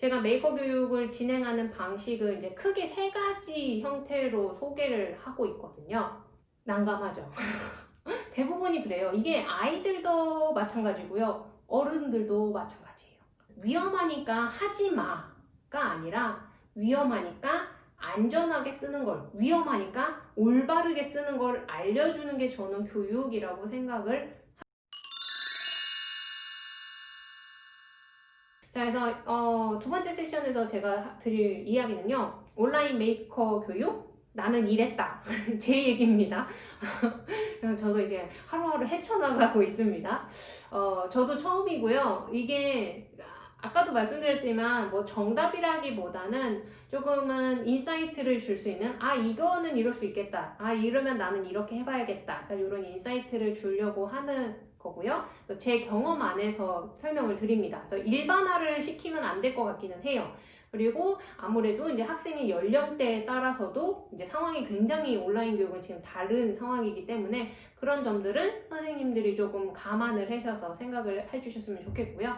제가 메이커 교육을 진행하는 방식을 이제 크게 세 가지 형태로 소개를 하고 있거든요. 난감하죠. 대부분이 그래요. 이게 아이들도 마찬가지고요. 어른들도 마찬가지예요. 위험하니까 하지 마가 아니라 위험하니까 안전하게 쓰는 걸, 위험하니까 올바르게 쓰는 걸 알려주는 게 저는 교육이라고 생각을 자, 그래서 어, 두 번째 세션에서 제가 드릴 이야기는요. 온라인 메이커 교육? 나는 이랬다. 제 얘기입니다. 저도 이제 하루하루 헤쳐나가고 있습니다. 어, 저도 처음이고요. 이게 아까도 말씀드렸지만 뭐 정답이라기보다는 조금은 insight를 줄 수 있는 아 이거는 이럴 수 있겠다 아 이러면 나는 이렇게 해봐야겠다 그러니까 이런 insight를 주려고 하는 거고요. 제 경험 안에서 설명을 드립니다. 그래서 일반화를 시키면 안 될 것 같기는 해요. 그리고 아무래도 이제 학생의 연령대에 따라서도 이제 상황이 굉장히 온라인 교육은 지금 다른 상황이기 때문에 그런 점들은 선생님들이 조금 감안을 하셔서 생각을 해주셨으면 좋겠고요.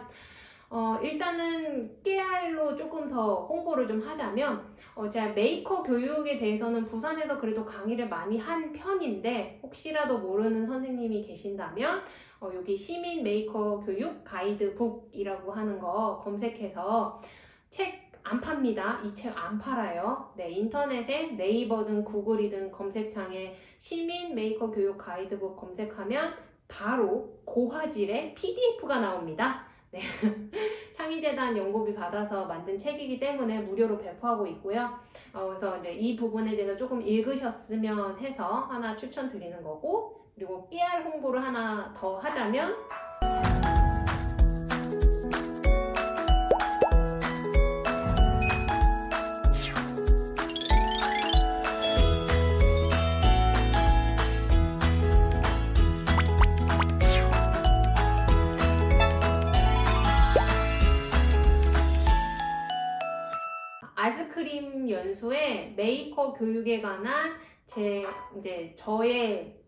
어, 일단은 깨알로 조금 더 홍보를 좀 하자면 어, 제가 메이커 교육에 대해서는 부산에서 그래도 강의를 많이 한 편인데 혹시라도 모르는 선생님이 계신다면 어, 여기 시민 메이커 교육 가이드북이라고 하는 거 검색해서 책 안 팝니다. 이 책 안 팔아요. 네, 인터넷에 네이버든 구글이든 검색창에 시민 메이커 교육 가이드북 검색하면 바로 고화질의 PDF가 나옵니다. 네. 창의재단 연구비 받아서 만든 책이기 때문에 무료로 배포하고 있고요. 어, 그래서 이제 이 부분에 대해서 조금 읽으셨으면 해서 하나 추천드리는 거고 그리고 깨알 홍보를 하나 더 하자면 아이스크림 연수의 메이커 교육에 관한 제 이제 저의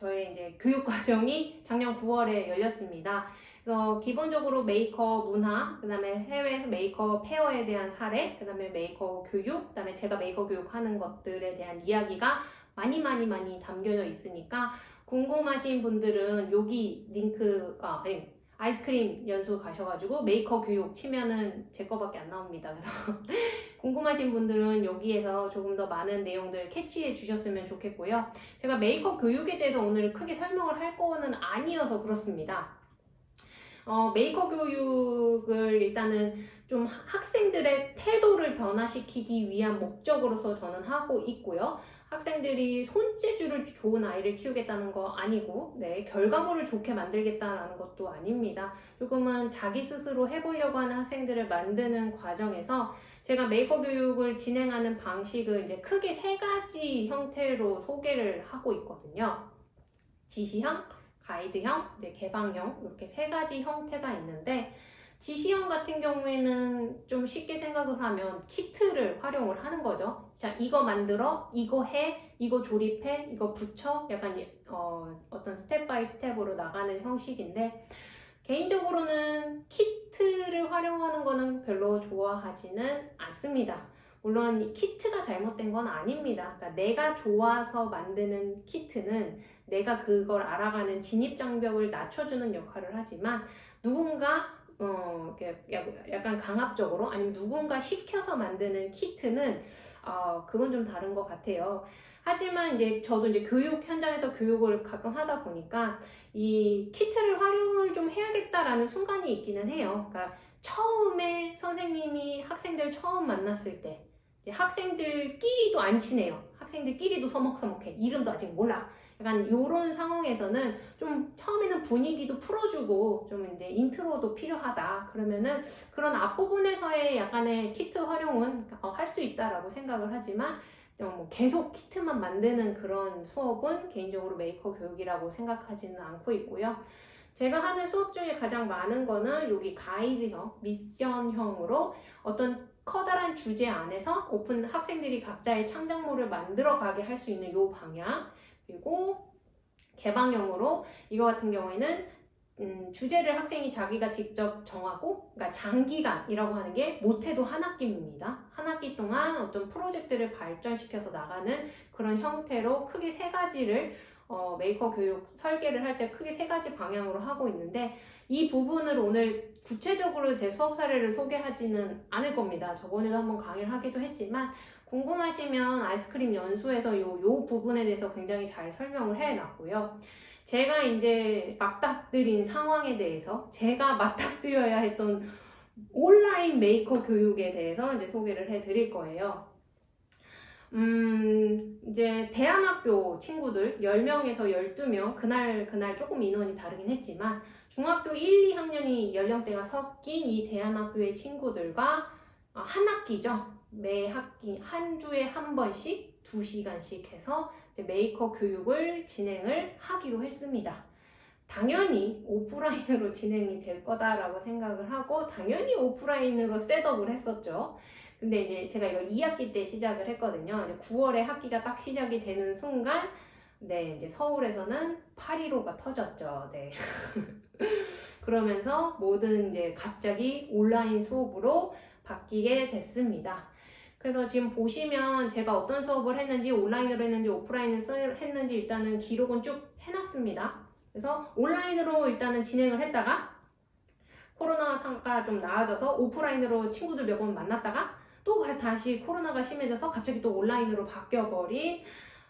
저의 이제 교육 과정이 작년 9월에 열렸습니다. 그래서 기본적으로 메이커 문화, 그 다음에 해외 Maker Faire에 대한 사례, 그 다음에 메이커 교육, 그 다음에 제가 메이커 교육하는 것들에 대한 이야기가 많이 많이 많이 담겨져 있으니까 궁금하신 분들은 여기 링크가 아니, 아이스크림 연수 가셔가지고 메이커 교육 치면은 제 거밖에 안 나옵니다. 그래서 궁금하신 분들은 여기에서 조금 더 많은 내용들 캐치해 주셨으면 좋겠고요. 제가 메이커 교육에 대해서 오늘 크게 설명을 할 거는 아니어서 그렇습니다. 어, 메이커 교육을 일단은 좀 학생들의 태도를 변화시키기 위한 목적으로서 저는 하고 있고요. 학생들이 손재주를 좋은 아이를 키우겠다는 거 아니고 네, 결과물을 좋게 만들겠다는 것도 아닙니다. 조금은 자기 스스로 해보려고 하는 학생들을 만드는 과정에서 제가 메이커 교육을 진행하는 방식을 이제 크게 세 가지 형태로 소개를 하고 있거든요. 지시형, 가이드형, 이제 개방형 이렇게 세 가지 형태가 있는데 지시형 같은 경우에는 좀 쉽게 생각을 하면 키트를 활용을 하는 거죠. 자, 이거 만들어, 이거 해, 이거 조립해, 이거 붙여, 약간 어, 어떤 step by step으로 나가는 형식인데 개인적으로는 키트를 활용하는 거는 별로 좋아하지는 않습니다. 물론 키트가 잘못된 건 아닙니다. 그러니까 내가 좋아서 만드는 키트는 내가 그걸 알아가는 진입장벽을 낮춰주는 역할을 하지만 누군가 어, 약간 강압적으로 아니면 누군가 시켜서 만드는 키트는 어, 그건 좀 다른 것 같아요. 하지만 이제 저도 이제 교육 현장에서 교육을 가끔 하다 보니까 이 키트를 활용을 좀 해야겠다라는 순간이 있기는 해요. 그러니까 처음에 선생님이 학생들 처음 만났을 때 학생들끼리도 안 친해요. 학생들끼리도 서먹서먹해. 이름도 아직 몰라. 약간 이런 상황에서는 좀 처음에는 분위기도 풀어주고 좀 이제 intro도 필요하다 그러면은 그런 앞부분에서의 약간의 키트 활용은 어, 할수 있다라고 생각을 하지만 뭐 계속 키트만 만드는 그런 수업은 개인적으로 메이커 교육이라고 생각하지는 않고 있고요. 제가 하는 수업 중에 가장 많은 거는 여기 가이드형, 미션형으로 어떤 커다란 주제 안에서 오픈 학생들이 각자의 창작물을 만들어 가게 할 수 있는 요 방향 그리고 개방형으로 이거 같은 경우에는 음, 주제를 학생이 자기가 직접 정하고, 그러니까 장기간이라고 하는 게 못해도 한 학기입니다. 한 학기 동안 어떤 프로젝트를 발전시켜서 나가는 그런 형태로 크게 세 가지를 어, 메이커 교육 설계를 할 때 크게 세 가지 방향으로 하고 있는데 이 부분을 오늘 구체적으로 제 수업 사례를 소개하지는 않을 겁니다. 저번에도 한번 강의를 하기도 했지만 궁금하시면 아이스크림 연수에서 요, 요 부분에 대해서 굉장히 잘 설명을 해놨고요. 제가 이제 맞닥뜨린 상황에 대해서 제가 맞닥뜨려야 했던 온라인 메이커 교육에 대해서 이제 소개를 해 드릴 거예요. 음, 이제 대안학교 친구들 10명에서 12명, 그날, 그날 조금 인원이 다르긴 했지만, 중학교 1, 2학년이 연령대가 섞인 이 대안학교의 친구들과 아, 한 학기죠. 매 학기, 한 주에 한 번씩 2시간씩 해서 메이커 교육을 진행을 하기로 했습니다. 당연히 오프라인으로 진행이 될 거다라고 생각을 하고, 당연히 오프라인으로 setup을 했었죠. 근데 이제 제가 이걸 2학기 때 시작을 했거든요. 이제 9월에 학기가 딱 시작이 되는 순간, 네, 이제 서울에서는 8.15가 터졌죠. 네. 그러면서 모든 이제 갑자기 온라인 수업으로 바뀌게 됐습니다. 그래서 지금 보시면 제가 어떤 수업을 했는지 온라인으로 했는지 오프라인으로 했는지 일단은 기록은 쭉 해놨습니다. 그래서 온라인으로 일단은 진행을 했다가 코로나가 좀 나아져서 오프라인으로 친구들 몇 번 만났다가 또 다시 코로나가 심해져서 갑자기 또 온라인으로 바뀌어버린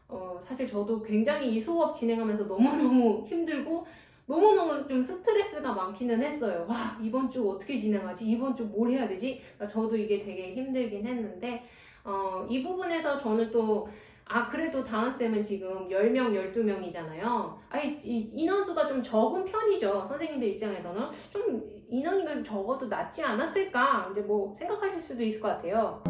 어, 사실 저도 굉장히 이 수업 진행하면서 너무너무 힘들고 너무너무 좀 스트레스가 많기는 했어요. 와, 이번 주 어떻게 진행하지? 이번 주 뭘 해야 되지? 그러니까 저도 이게 되게 힘들긴 했는데, 어, 이 부분에서 저는 또, 아, 그래도 다은쌤은 지금 10명, 12명이잖아요. 아니, 이 인원수가 좀 적은 편이죠. 선생님들 입장에서는. 좀 인원이 적어도 낫지 않았을까? 이제 뭐 생각하실 수도 있을 것 같아요.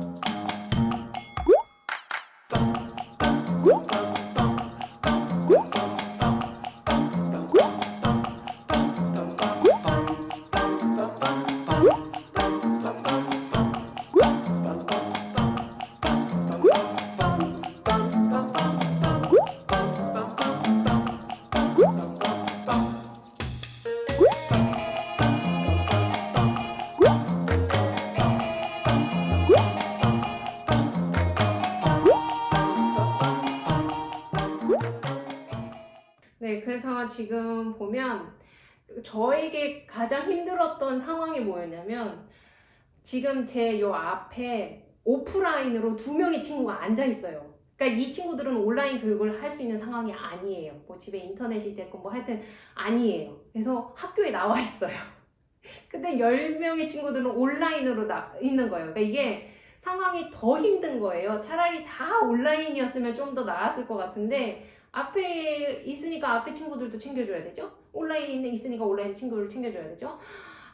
그래서 지금 보면 저에게 가장 힘들었던 상황이 뭐였냐면 지금 제 요 앞에 오프라인으로 두 명의 친구가 앉아 있어요. 그러니까 이 친구들은 온라인 교육을 할 수 있는 상황이 아니에요. 뭐 집에 인터넷이 됐건 뭐 하여튼 아니에요. 그래서 학교에 나와 있어요. 근데 10명의 친구들은 온라인으로 나, 있는 거예요. 그러니까 이게 상황이 더 힘든 거예요. 차라리 다 온라인이었으면 좀 더 나았을 것 같은데 앞에 있으니까 앞에 친구들도 챙겨줘야 되죠. 온라인에 있으니까 온라인 친구를 챙겨줘야 되죠.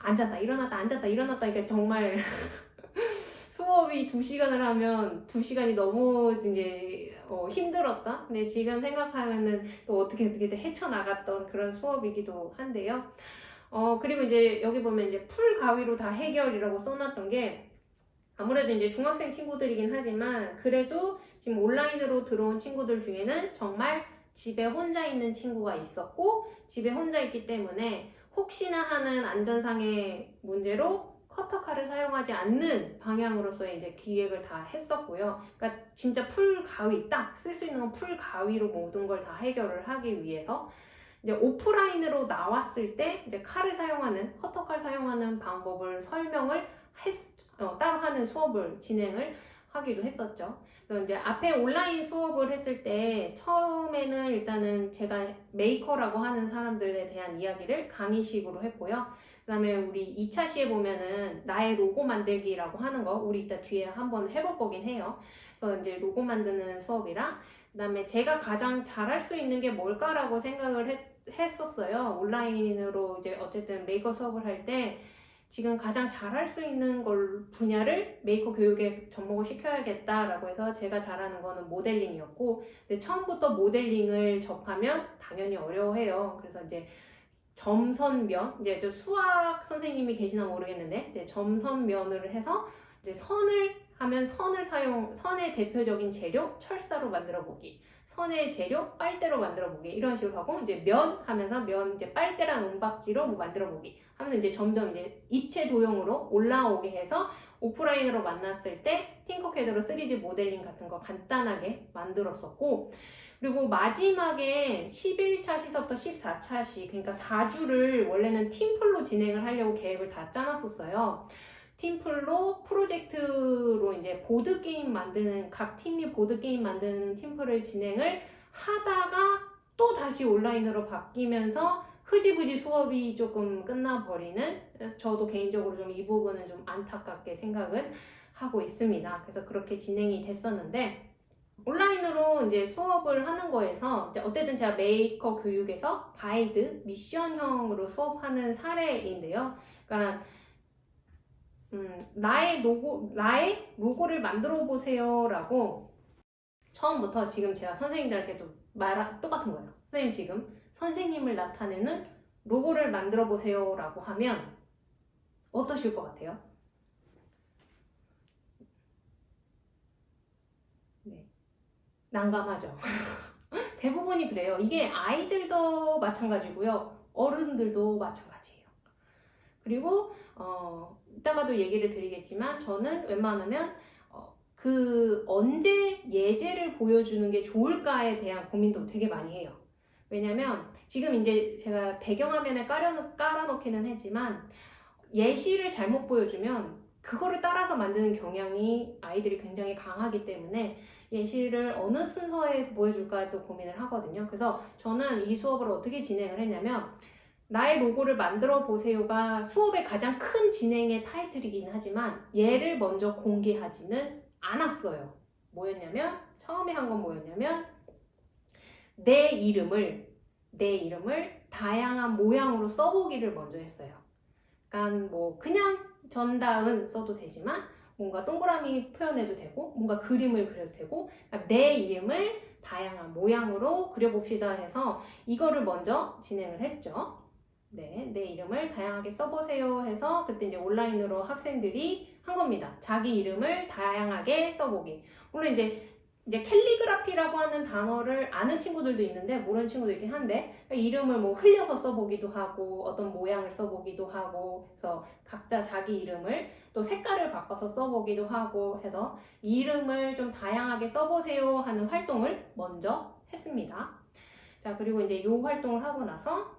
앉았다 일어났다 앉았다 일어났다 이게 정말 수업이 두 시간을 하면 두 시간이 너무 이제 어, 힘들었다. 근데 지금 생각하면은 또 어떻게 어떻게 헤쳐나갔던 그런 수업이기도 한데요. 어 그리고 이제 여기 보면 이제 풀 가위로 다 해결이라고 써놨던 게 아무래도 이제 중학생 친구들이긴 하지만 그래도 지금 온라인으로 들어온 친구들 중에는 정말 집에 혼자 있는 친구가 있었고 집에 혼자 있기 때문에 혹시나 하는 안전상의 문제로 커터칼을 사용하지 않는 방향으로서의 이제 기획을 다 했었고요. 그러니까 진짜 풀 가위 딱 쓸 수 있는 건 풀 가위로 모든 걸 다 해결을 하기 위해서 이제 오프라인으로 나왔을 때 이제 칼을 사용하는 커터칼 사용하는 방법을 설명을 했, 어, 따로 하는 수업을 진행을 하기도 했었죠. 그래서 이제 앞에 온라인 수업을 했을 때 처음에는 일단은 제가 메이커라고 하는 사람들에 대한 이야기를 강의식으로 했고요. 그 다음에 우리 2차시에 보면은 나의 로고 만들기라고 하는 거 우리 이따 뒤에 한번 해볼 거긴 해요. 그래서 이제 로고 만드는 수업이랑 그 다음에 제가 가장 잘할 수 있는 게 뭘까라고 생각을 했, 했었어요. 온라인으로 이제 어쨌든 메이커 수업을 할때 지금 가장 잘할 수 있는 걸 분야를 메이커 교육에 접목을 시켜야겠다라고 해서 제가 잘하는 거는 모델링이었고 근데 처음부터 모델링을 접하면 당연히 어려워해요. 그래서 이제 점선면 이제 저 수학 선생님이 계시나 모르겠는데 이제 점선면을 해서 이제 선을 하면 선을 사용 선의 대표적인 재료 철사로 만들어 보기 선의 재료 빨대로 만들어 보기 이런 식으로 하고 이제 면 하면서 면 이제 빨대랑 은박지로 뭐 만들어 보기 하면 이제 점점 이제 입체 도형으로 올라오게 해서 오프라인으로 만났을 때 팅커캐드로 3D 모델링 같은 거 간단하게 만들었었고 그리고 마지막에 11차 시서부터 14차 시 그러니까 4주를 원래는 팀플로 진행을 하려고 계획을 다 짜놨었어요. 팀플로 프로젝트로 이제 보드 게임 만드는 각 팀이 보드 게임 만드는 팀플을 진행을 하다가 또 다시 온라인으로 바뀌면서 흐지부지 수업이 조금 끝나버리는 저도 개인적으로 좀 이 부분은 좀 안타깝게 생각은 하고 있습니다. 그래서 그렇게 진행이 됐었는데 온라인으로 이제 수업을 하는 거에서 어쨌든 제가 메이커 교육에서 가이드 미션형으로 수업하는 사례인데요. 그러니까 음, 나의 로고 나의 로고를 만들어 보세요라고 처음부터 지금 제가 선생님들한테도 말 똑같은 거예요. 선생님 지금 선생님을 나타내는 로고를 만들어 보세요라고 하면 어떠실 것 같아요? 네. 난감하죠. 대부분이 그래요. 이게 아이들도 마찬가지고요. 어른들도 마찬가지예요. 그리고 어, 이따가도 얘기를 드리겠지만 저는 웬만하면 어, 그 언제 예제를 보여주는 게 좋을까에 대한 고민도 되게 많이 해요. 왜냐면 지금 이제 제가 배경화면에 깔아, 깔아놓기는 했지만 예시를 잘못 보여주면 그거를 따라서 만드는 경향이 아이들이 굉장히 강하기 때문에 예시를 어느 순서에서 보여줄까도 고민을 하거든요. 그래서 저는 이 수업을 어떻게 진행을 했냐면 나의 로고를 만들어 보세요가 수업의 가장 큰 진행의 타이틀이긴 하지만 얘를 먼저 공개하지는 않았어요. 뭐였냐면 처음에 한 건 뭐였냐면 내 이름을 내 이름을 다양한 모양으로 써보기를 먼저 했어요. 그러니까 뭐 그냥 전다은 써도 되지만 뭔가 동그라미 표현해도 되고 뭔가 그림을 그려도 되고 그러니까 내 이름을 다양한 모양으로 그려봅시다 해서 이거를 먼저 진행을 했죠. 네, 내 이름을 다양하게 써보세요 해서 그때 이제 온라인으로 학생들이 한 겁니다. 자기 이름을 다양하게 써보기. 물론 이제 이제 캘리그라피라고 하는 단어를 아는 친구들도 있는데 모르는 친구도 있긴 한데 이름을 뭐 흘려서 써보기도 하고 어떤 모양을 써보기도 하고 그래서 각자 자기 이름을 또 색깔을 바꿔서 써보기도 하고 해서 이름을 좀 다양하게 써보세요 하는 활동을 먼저 했습니다. 자 그리고 이제 이 활동을 하고 나서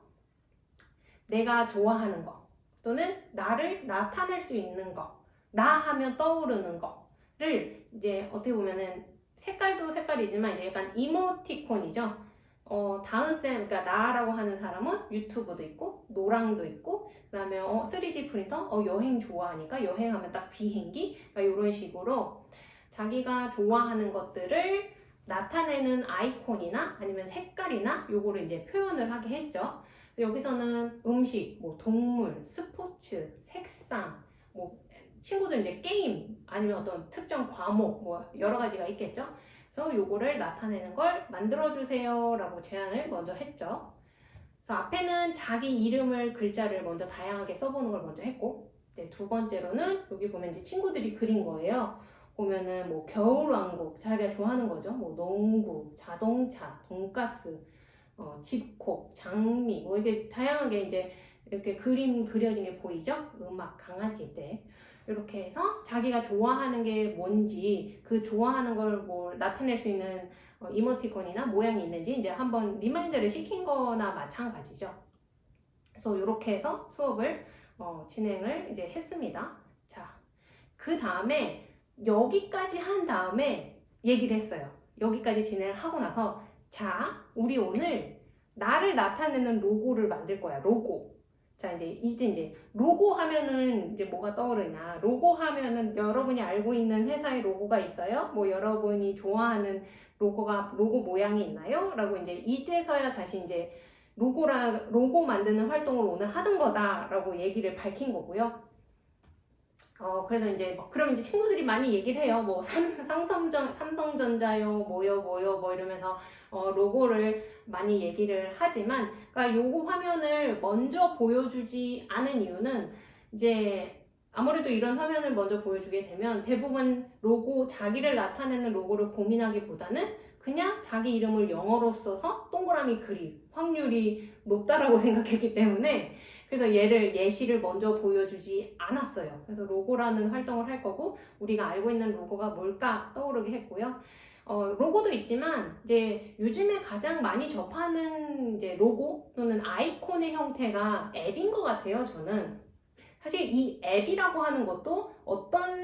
내가 좋아하는 거 또는 나를 나타낼 수 있는 거나 하면 떠오르는 거를 이제 어떻게 보면은 색깔도 색깔이지만 이제 약간 이모티콘이죠. 어, 다은쌤, 그러니까 나라고 하는 사람은 유튜브도 있고, 노랑도 있고, 그 다음에 어, 3D 프린터, 어, 여행 좋아하니까 여행하면 딱 비행기, 그러니까 이런 식으로 자기가 좋아하는 것들을 나타내는 아이콘이나 아니면 색깔이나 요거를 이제 표현을 하게 했죠. 여기서는 음식, 뭐 동물, 스포츠, 색상, 뭐 친구들 이제 게임 아니면 어떤 특정 과목 뭐 여러 가지가 있겠죠. 그래서 요거를 나타내는 걸 만들어 주세요 라고 제안을 먼저 했죠. 그래서 앞에는 자기 이름을 글자를 먼저 다양하게 써보는 걸 먼저 했고 네, 두 번째로는 여기 보면 이제 친구들이 그린 거예요. 보면은 뭐 겨울왕국 자기가 좋아하는 거죠. 뭐 농구, 자동차, 돈가스, 어, 집콕, 장미 뭐 이게 다양하게 이제 이렇게 그림 그려진 게 보이죠? 음악, 강아지 때 이렇게 해서 자기가 좋아하는 게 뭔지 그 좋아하는 걸뭐 나타낼 수 있는 어, 이모티콘이나 모양이 있는지 이제 한번 remind를 시킨 거나 마찬가지죠. 그래서 이렇게 해서 수업을 어, 진행을 이제 했습니다. 자, 그 다음에 여기까지 한 다음에 얘기를 했어요. 여기까지 진행을 하고 나서 자, 우리 오늘 나를 나타내는 로고를 만들 거야. 로고. 자, 이제 이제 이제 로고 하면은 이제 뭐가 떠오르냐? 로고 하면은 여러분이 알고 있는 회사의 로고가 있어요? 뭐 여러분이 좋아하는 로고가 로고 모양이 있나요? 라고 이제 이제서야 다시 이제 로고라 로고 만드는 활동을 오늘 하던 거다라고 얘기를 밝힌 거고요. 어 그래서 이제 뭐 그럼 이제 친구들이 많이 얘기를 해요. 뭐 삼, 삼성전 삼성전자요, 뭐요, 뭐요, 뭐 이러면서 어, 로고를 많이 얘기를 하지만, 그러니까 요거 화면을 먼저 보여주지 않은 이유는 이제 아무래도 이런 화면을 먼저 보여주게 되면 대부분 로고 자기를 나타내는 로고를 고민하기보다는 그냥 자기 이름을 영어로 써서 동그라미 그릴 확률이 높다라고 생각했기 때문에 그래서 얘를 예시를 먼저 보여주지 않았어요. 그래서 로고라는 활동을 할 거고 우리가 알고 있는 로고가 뭘까 떠오르게 했고요. 어, 로고도 있지만 이제 요즘에 가장 많이 접하는 이제 로고 또는 아이콘의 형태가 앱인 것 같아요. 저는 사실 이 앱이라고 하는 것도 어떤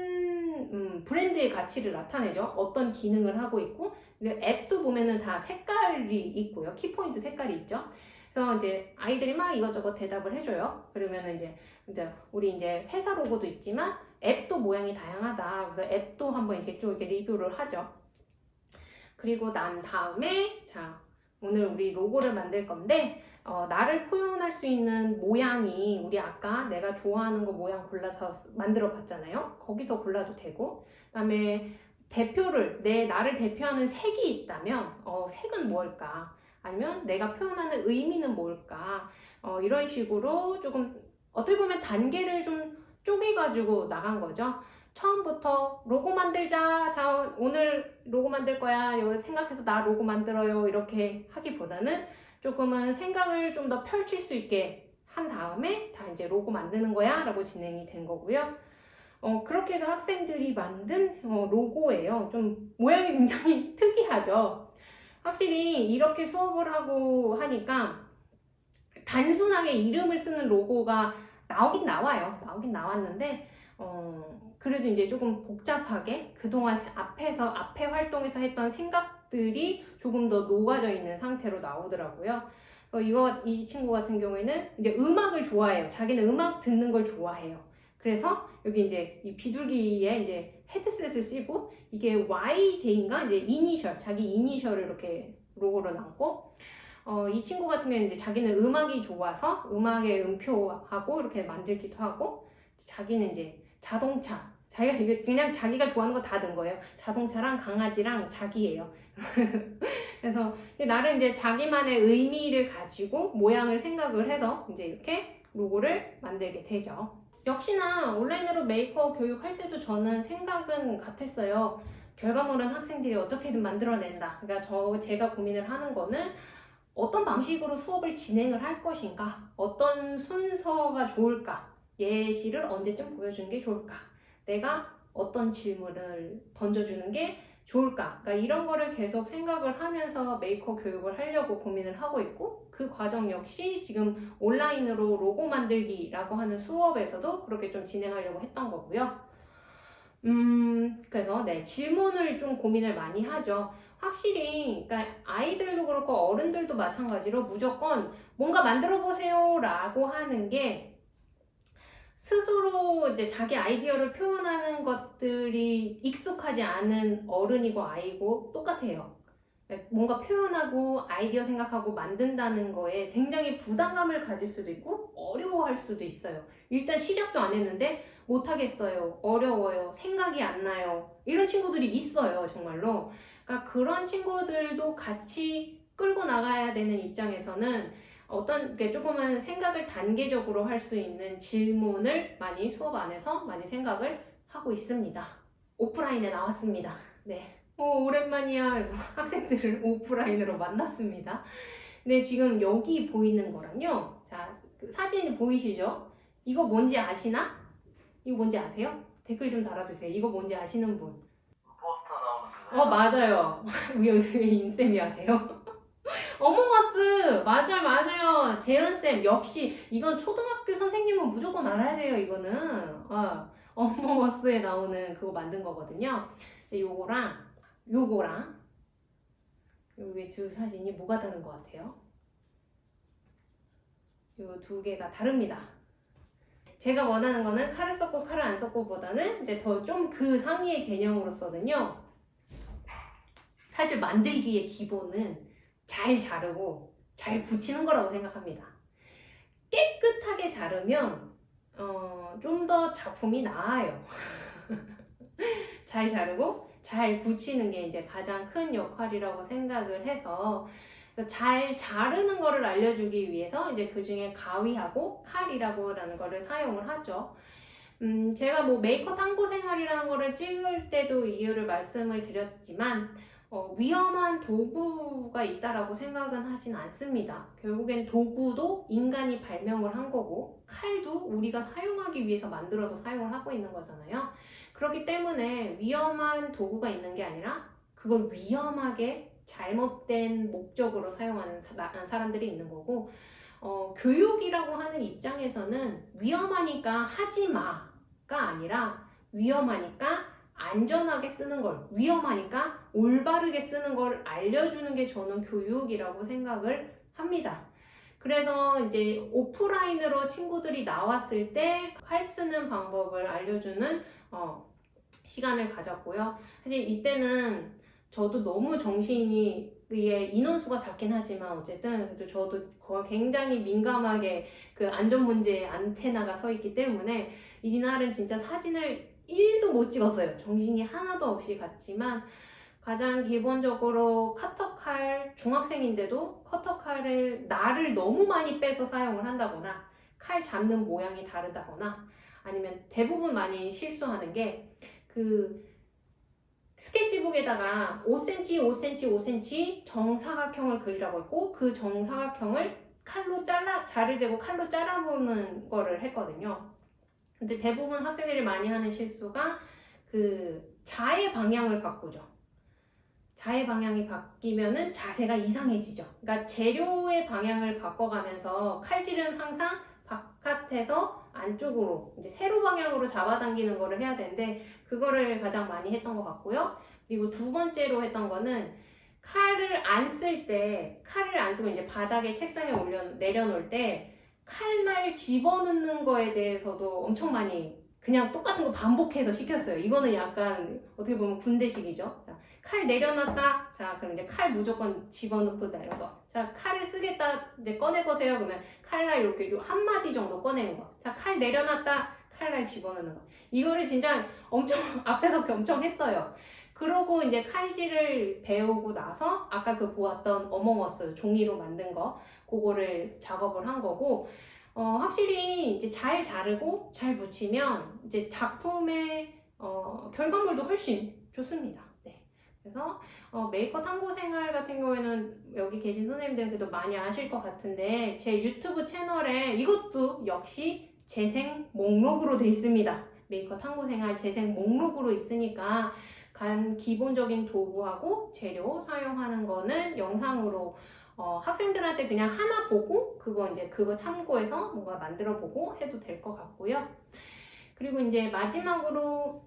음, 브랜드의 가치를 나타내죠. 어떤 기능을 하고 있고 앱도 보면은 다 색깔이 있고요. 키포인트 색깔이 있죠. 그래서 이제 아이들이 막 이것저것 대답을 해줘요. 그러면 이제 이제 우리 이제 회사 로고도 있지만 앱도 모양이 다양하다. 그래서 앱도 한번 이렇게 좀 이렇게 리뷰를 하죠. 그리고 난 다음에 자 오늘 우리 로고를 만들 건데 어, 나를 표현할 수 있는 모양이 우리 아까 내가 좋아하는 거 모양 골라서 만들어 봤잖아요. 거기서 골라도 되고 그 다음에 대표를 내 나를 대표하는 색이 있다면 어, 색은 뭘까? 아니면 내가 표현하는 의미는 뭘까? 어, 이런 식으로 조금 어떻게 보면 단계를 좀 쪼개가지고 나간 거죠. 처음부터 로고 만들자. 자, 오늘 로고 만들 거야. 생각해서 나 로고 만들어요. 이렇게 하기보다는 조금은 생각을 좀 더 펼칠 수 있게 한 다음에 다 이제 로고 만드는 거야. 라고 진행이 된 거고요. 어, 그렇게 해서 학생들이 만든 어, 로고예요. 좀 모양이 굉장히 특이하죠. 확실히 이렇게 수업을 하고 하니까 단순하게 이름을 쓰는 로고가 나오긴 나와요. 나오긴 나왔는데, 어, 그래도 이제 조금 복잡하게 그동안 앞에서, 앞에 활동에서 했던 생각들이 조금 더 녹아져 있는 상태로 나오더라고요. 이거, 이 친구 같은 경우에는 이제 음악을 좋아해요. 자기는 음악 듣는 걸 좋아해요. 그래서 여기 이제 이 비둘기에 이제 헤드셋을 쓰고 이게 YJ인가 이제 이니셜 자기 이니셜을 이렇게 로고로 남고 어, 이 친구 같은 경우는 이제 자기는 음악이 좋아서 음악의 음표하고 이렇게 만들기도 하고 자기는 이제 자동차 자기가 그냥 자기가 좋아하는 거다든 거예요. 자동차랑 강아지랑 자기예요. 그래서 나름 이제 자기만의 의미를 가지고 모양을 생각을 해서 이제 이렇게 로고를 만들게 되죠. 역시나 온라인으로 메이크업 교육할 때도 저는 생각은 같았어요. 결과물은 학생들이 어떻게든 만들어낸다. 그러니까 저 제가 고민을 하는 거는 어떤 방식으로 수업을 진행을 할 것인가, 어떤 순서가 좋을까, 예시를 언제쯤 보여주는 게 좋을까, 내가 어떤 질문을 던져주는 게 좋을까? 그러니까 이런 거를 계속 생각을 하면서 메이커 교육을 하려고 고민을 하고 있고 그 과정 역시 지금 온라인으로 로고 만들기라고 하는 수업에서도 그렇게 좀 진행하려고 했던 거고요. 음, 그래서 네, 질문을 좀 고민을 많이 하죠. 확실히 그러니까 아이들도 그렇고 어른들도 마찬가지로 무조건 뭔가 만들어 보세요 라고 하는 게 스스로 이제 자기 아이디어를 표현하는 것들이 익숙하지 않은 어른이고 아이고 똑같아요. 뭔가 표현하고 아이디어 생각하고 만든다는 거에 굉장히 부담감을 가질 수도 있고 어려워할 수도 있어요. 일단 시작도 안 했는데 못하겠어요. 어려워요. 생각이 안 나요. 이런 친구들이 있어요. 정말로. 그러니까 그런 친구들도 같이 끌고 나가야 되는 입장에서는 어떤 게 조금은 생각을 단계적으로 할 수 있는 질문을 많이 수업 안에서 많이 생각을 하고 있습니다. 오프라인에 나왔습니다. 네. 오, 오랜만이야. 학생들을 오프라인으로 만났습니다. 네, 지금 여기 보이는 거랑요. 자, 그 사진 보이시죠? 이거 뭔지 아시나? 이거 뭔지 아세요? 댓글 좀 달아주세요. 이거 뭔지 아시는 분? 포스터 나오는 그 어, 맞아요. 왜, 왜 임쌤이 하세요? 어몽어스 맞아 맞아요. 재현쌤 역시 이건 초등학교 선생님은 무조건 알아야 돼요 이거는. 어, 어몽어스에 나오는 그거 만든 거거든요. 요거랑 요거랑 요게 두 사진이 뭐가 다른 것 같아요? 요 두 개가 다릅니다. 제가 원하는 거는 칼을 썼고 칼을 안 썼고 보다는 이제 더 좀 그 상위의 개념으로서는요. 사실 만들기의 기본은 잘 자르고 잘 붙이는 거라고 생각합니다. 깨끗하게 자르면 어, 좀 더 작품이 나아요. 잘 자르고 잘 붙이는 게 이제 가장 큰 역할이라고 생각을 해서 잘 자르는 거를 알려주기 위해서 이제 그 중에 가위하고 칼이라고 하는 거를 사용을 하죠. 음, 제가 뭐 메이커 탐구 생활이라는 거를 찍을 때도 이유를 말씀을 드렸지만 어, 위험한 도구가 있다라고 생각은 하진 않습니다. 결국엔 도구도 인간이 발명을 한 거고 칼도 우리가 사용하기 위해서 만들어서 사용을 하고 있는 거잖아요. 그렇기 때문에 위험한 도구가 있는 게 아니라 그걸 위험하게 잘못된 목적으로 사용하는 사람들이 있는 거고 어, 교육이라고 하는 입장에서는 위험하니까 하지 마가 아니라 위험하니까 안전하게 쓰는 걸 위험하니까 올바르게 쓰는 걸 알려주는 게 저는 교육이라고 생각을 합니다. 그래서 이제 오프라인으로 친구들이 나왔을 때 칼 쓰는 방법을 알려주는 어, 시간을 가졌고요. 사실 이때는 저도 너무 정신이 이게 인원수가 작긴 하지만 어쨌든 저도 굉장히 민감하게 그 안전 문제에 안테나가 서 있기 때문에 이날은 진짜 사진을 1도 못 찍었어요. 정신이 하나도 없이 갔지만 가장 기본적으로 커터칼 중학생인데도 커터칼을 날을 너무 많이 빼서 사용을 한다거나 칼 잡는 모양이 다르다거나 아니면 대부분 많이 실수하는 게그 스케치북에다가 5cm, 5cm, 5cm 정사각형을 그리라고 했고 그 정사각형을 칼로 잘라 자를 대고 칼로 잘라보는 거를 했거든요. 근데 대부분 학생들이 많이 하는 실수가 그 자의 방향을 바꾸죠. 자의 방향이 바뀌면은 자세가 이상해지죠. 그러니까 재료의 방향을 바꿔가면서 칼질은 항상 바깥에서 안쪽으로 이제 세로 방향으로 잡아당기는 거를 해야 되는데 그거를 가장 많이 했던 것 같고요. 그리고 두 번째로 했던 거는 칼을 안 쓸 때 칼을 안 쓰고 이제 바닥에 책상에 올려 내려놓을 때 칼날 집어넣는 거에 대해서도 엄청 많이 그냥 똑같은 거 반복해서 시켰어요. 이거는 약간 어떻게 보면 군대식이죠. 자, 칼 내려놨다. 자, 그럼 이제 칼 무조건 집어넣고 다는 거. 자, 칼을 쓰겠다. 이제 꺼내보세요. 그러면 칼날 이렇게 요 한마디 정도 꺼내는 거. 자, 칼 내려놨다. 칼날 집어넣는 거. 이거를 진짜 엄청 앞에서 엄청 했어요. 그러고 이제 칼질을 배우고 나서 아까 그 보았던 Among Us 종이로 만든 거 그거를 작업을 한 거고 어, 확실히 이제 잘 자르고 잘 붙이면 이제 작품의 어, 결과물도 훨씬 좋습니다. 네. 그래서 어, 메이커 탐구 생활 같은 경우에는 여기 계신 선생님들은 그래도 많이 아실 것 같은데 제 유튜브 채널에 이것도 역시 재생 목록으로 돼 있습니다. 메이커 탐구 생활 재생 목록으로 있으니까 간 기본적인 도구하고 재료 사용하는 거는 영상으로 어, 학생들한테 그냥 하나 보고 그거 이제 그거 참고해서 뭔가 만들어 보고 해도 될 것 같고요. 그리고 이제 마지막으로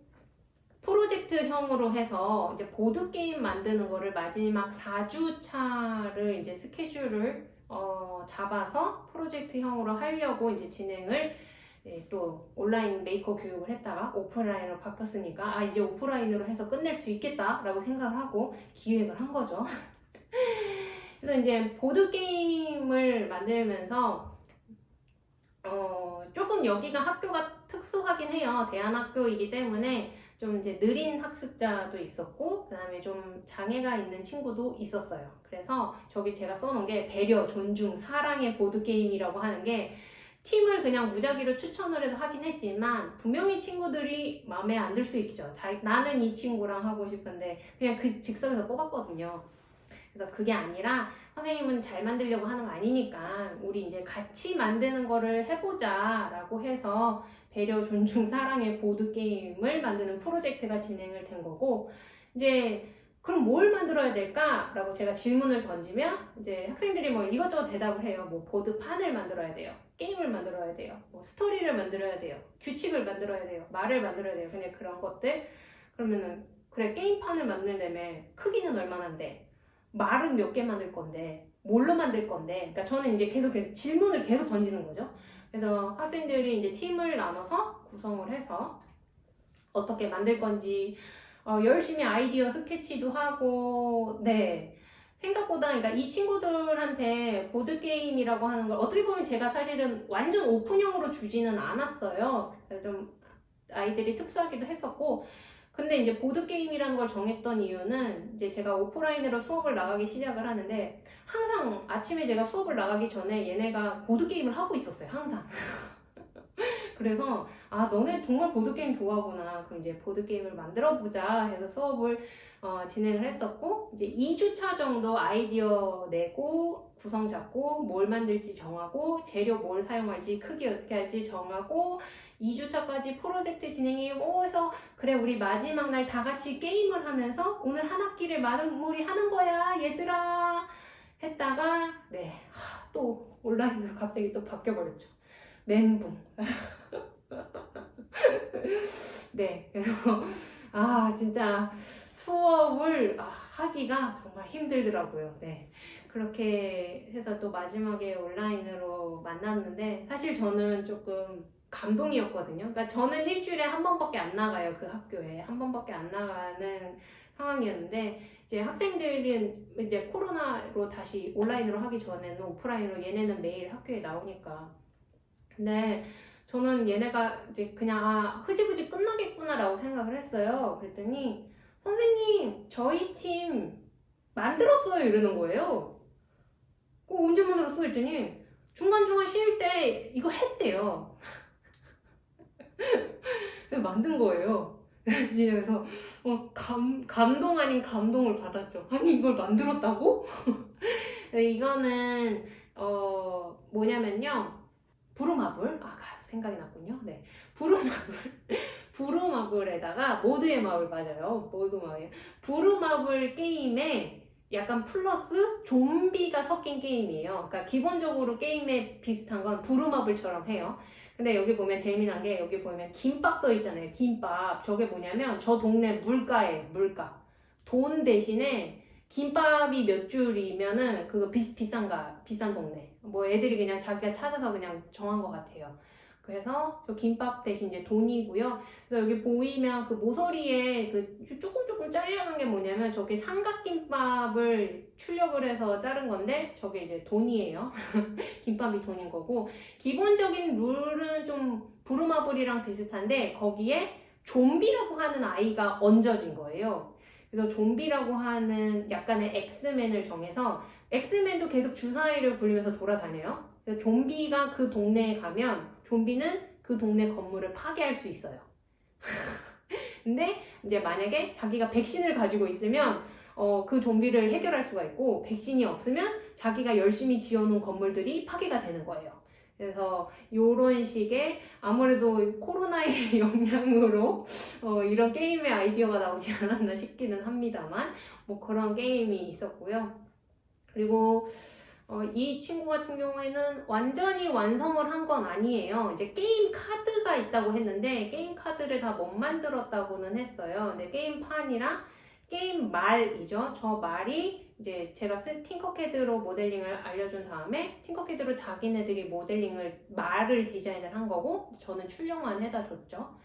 프로젝트형으로 해서 이제 보드 게임 만드는 거를 마지막 4주차를 이제 스케줄을 어, 잡아서 프로젝트형으로 하려고 이제 진행을 네, 또 온라인 메이커 교육을 했다가 오프라인으로 바뀌었으니까 아 이제 오프라인으로 해서 끝낼 수 있겠다 라고 생각을 하고 기획을 한 거죠. 그래서 이제 보드 게임을 만들면서 어 조금 여기가 학교가 특수하긴 해요. 대안학교이기 때문에 좀 이제 느린 학습자도 있었고 그 다음에 좀 장애가 있는 친구도 있었어요. 그래서 저기 제가 써놓은 게 배려, 존중, 사랑의 보드 게임이라고 하는 게 팀을 그냥 무작위로 추천을 해서 하긴 했지만 분명히 친구들이 마음에 안 들 수 있죠. 자, 나는 이 친구랑 하고 싶은데 그냥 그 즉석에서 뽑았거든요. 그래서 그게 아니라 선생님은 잘 만들려고 하는 거 아니니까 우리 이제 같이 만드는 거를 해보자 라고 해서 배려, 존중, 사랑의 보드 게임을 만드는 프로젝트가 진행을 된 거고 이제 그럼 뭘 만들어야 될까 라고 제가 질문을 던지면 이제 학생들이 뭐 이것저것 대답을 해요. 뭐 보드판을 만들어야 돼요. 게임을 만들어야 돼요. 뭐 스토리를 만들어야 돼요. 규칙을 만들어야 돼요. 말을 만들어야 돼요. 그냥 그런 것들. 그러면은 그래 게임판을 만들려면 크기는 얼마나인데 말은 몇 개 만들 건데 뭘로 만들 건데 그러니까 저는 이제 계속 그 질문을 계속 던지는 거죠. 그래서 학생들이 이제 팀을 나눠서 구성을 해서 어떻게 만들 건지 어, 열심히 아이디어 스케치도 하고 네 생각보다 그러니까 이 친구들한테 보드 게임이라고 하는 걸 어떻게 보면 제가 사실은 완전 오픈형으로 주지는 않았어요. 좀 아이들이 특수하기도 했었고 근데 이제 보드 게임이라는 걸 정했던 이유는 이제 제가 오프라인으로 수업을 나가기 시작을 하는데 항상 아침에 제가 수업을 나가기 전에 얘네가 보드 게임을 하고 있었어요. 항상. 그래서 아 너네 정말 보드 게임 좋아하구나. 그럼 이제 보드 게임을 만들어 보자 해서 수업을 어, 진행을 했었고 이제 2주차 정도 아이디어 내고 구성 잡고 뭘 만들지 정하고 재료 뭘 사용할지 크기 어떻게 할지 정하고 2주차까지 프로젝트 진행이 오 해서 그래 우리 마지막 날 다 같이 게임을 하면서 오늘 한 학기를 마무리 하는 거야 얘들아. 했다가 네또 온라인으로 갑자기 또 바뀌어 버렸죠. 멘붕 네 그래서 아 진짜 수업을 아, 하기가 정말 힘들더라고요 네 그렇게 해서 또 마지막에 온라인으로 만났는데 사실 저는 조금 감동이었거든요. 그러니까 저는 일주일에 한 번밖에 안 나가요. 그 학교에. 한 번밖에 안 나가는 상황이었는데 이제 학생들은 이제 코로나로 다시 온라인으로 하기 전에는 오프라인으로 얘네는 매일 학교에 나오니까. 근데 저는 얘네가 이제 그냥 아, 흐지부지 끝나겠구나라고 생각을 했어요. 그랬더니 선생님, 저희 팀 만들었어요. 이러는 거예요. 어, 언제 만들었어? 했더니 중간중간 쉴 때 이거 했대요. 만든 거예요. 그래서 어, 감, 감동 아닌 감동을 받았죠. 아니 이걸 만들었다고? 네, 이거는 어 뭐냐면요. 부루마블 아 생각이 났군요. 네, 부루마블 부루마블에다가 모두의 마블 맞아요. 모두 마블 부루마블 게임에 약간 플러스 좀비가 섞인 게임이에요. 그러니까 기본적으로 게임에 비슷한 건 부루마블처럼 해요. 근데 여기 보면 재미난 게 여기 보면 김밥 써 있잖아요. 김밥. 저게 뭐냐면 저 동네 물가에 물가. 돈 대신에 김밥이 몇 줄이면은 그거 비, 비싼가 비싼 동네. 뭐 애들이 그냥 자기가 찾아서 그냥 정한 것 같아요. 그래서 저 김밥 대신 이제 돈이고요. 그래서 여기 보이면 그 모서리에 그 조금 조금 잘려는 게 뭐냐면 저게 삼각김밥을 출력을 해서 자른 건데 저게 이제 돈이에요. 김밥이 돈인 거고 기본적인 룰은 좀 부루마블이랑 비슷한데 거기에 좀비라고 하는 아이가 얹어진 거예요. 그래서 좀비라고 하는 약간의 엑스맨을 정해서 엑스맨도 계속 주사위를 굴리면서 돌아다녀요. 그래서 좀비가 그 동네에 가면 좀비는 그 동네 건물을 파괴할 수 있어요. 근데 이제 만약에 자기가 백신을 가지고 있으면 어, 그 좀비를 해결할 수가 있고 백신이 없으면 자기가 열심히 지어놓은 건물들이 파괴가 되는 거예요. 그래서 이런 식의 아무래도 코로나의 영향으로 어, 이런 게임의 아이디어가 나오지 않았나 싶기는 합니다만 뭐 그런 게임이 있었고요. 그리고 어, 이 친구 같은 경우에는 완전히 완성을 한 건 아니에요. 이제 게임 카드가 있다고 했는데 게임 카드를 다 못 만들었다고는 했어요. 근데 게임판이랑 게임 말이죠. 저 말이 이제 제가 쓴 팅커캐드로 모델링을 알려준 다음에 팅커캐드로 자기네들이 모델링을 말을 디자인을 한 거고 저는 출력만 해다 줬죠.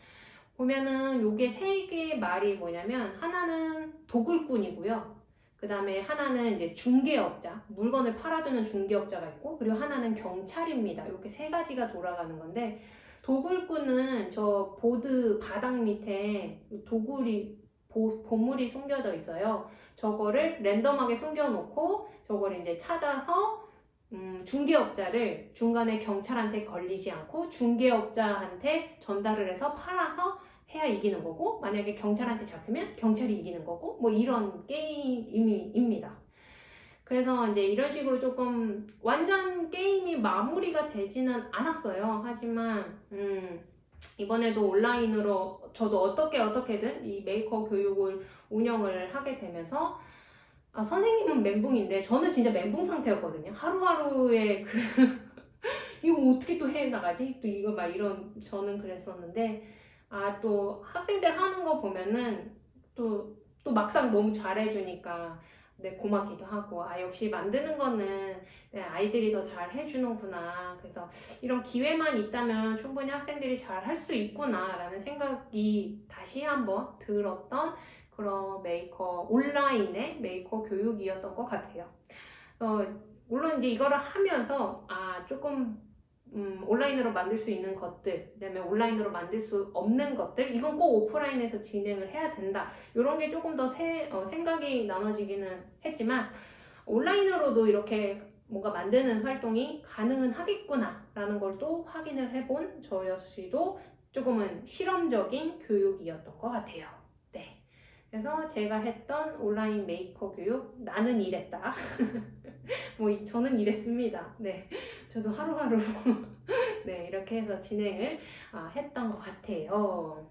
보면은 요게 세 개의 말이 뭐냐면 하나는 도굴꾼이고요. 그 다음에 하나는 이제 중개업자, 물건을 팔아주는 중개업자가 있고, 그리고 하나는 경찰입니다. 이렇게 세 가지가 돌아가는 건데, 도굴꾼은 저 보드 바닥 밑에 도굴이, 보, 보물이 숨겨져 있어요. 저거를 랜덤하게 숨겨놓고, 저거를 이제 찾아서, 음, 중개업자를 중간에 경찰한테 걸리지 않고, 중개업자한테 전달을 해서 팔아서 해야 이기는 거고 만약에 경찰한테 잡히면 경찰이 이기는 거고 뭐 이런 게임입니다. 그래서 이제 이런 식으로 조금 완전 게임이 마무리가 되지는 않았어요. 하지만 음 이번에도 온라인으로 저도 어떻게 어떻게든 이 메이커 교육을 운영을 하게 되면서 아, 선생님은 멘붕인데 저는 진짜 멘붕 상태였거든요. 하루하루의 그 이거 어떻게 또 해 나가지? 또 이거 막 이런 저는 그랬었는데 아, 또 학생들 하는 거 보면은 또, 또 막상 너무 잘해주니까 네, 고맙기도 하고, 아, 역시 만드는 거는 네, 아이들이 더 잘 해주는구나. 그래서 이런 기회만 있다면 충분히 학생들이 잘 할 수 있구나. 라는 생각이 다시 한번 들었던 그런 메이커, 온라인의 메이커 교육이었던 것 같아요. 어, 물론 이제 이거를 하면서, 아, 조금 음, 온라인으로 만들 수 있는 것들, 그다음에 온라인으로 만들 수 없는 것들, 이건 꼭 오프라인에서 진행을 해야 된다. 이런 게 조금 더 세, 어, 생각이 나눠지기는 했지만 온라인으로도 이렇게 뭔가 만드는 활동이 가능은 하겠구나 라는 걸 또 확인을 해본 저 역시도 조금은 실험적인 교육이었던 것 같아요. 네. 그래서 제가 했던 온라인 메이커 교육 나는 이랬다. 뭐 이- 저는 이랬습니다. 네. 저도 하루하루 네, 이렇게 해서 진행을 아, 했던 것 같아요.